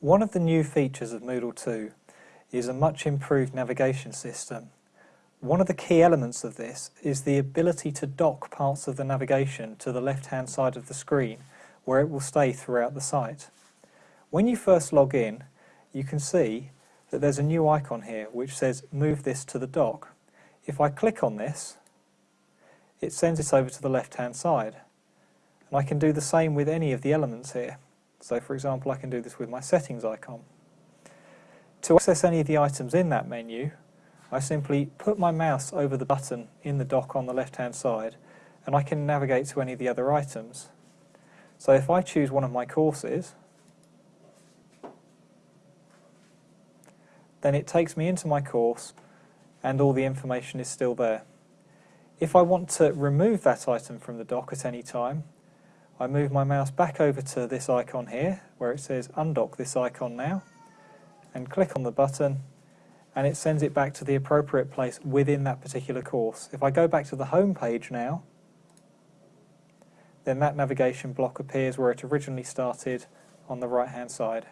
One of the new features of Moodle 2 is a much improved navigation system. One of the key elements of this is the ability to dock parts of the navigation to the left hand side of the screen where it will stay throughout the site. When you first log in you can see that there's a new icon here which says move this to the dock. If I click on this it sends it over to the left hand side and I can do the same with any of the elements here. So for example I can do this with my settings icon. To access any of the items in that menu, I simply put my mouse over the button in the dock on the left hand side and I can navigate to any of the other items. So if I choose one of my courses, then it takes me into my course and all the information is still there. If I want to remove that item from the dock at any time, I move my mouse back over to this icon here where it says undock this icon now and click on the button and it sends it back to the appropriate place within that particular course. If I go back to the home page now, then that navigation block appears where it originally started on the right hand side.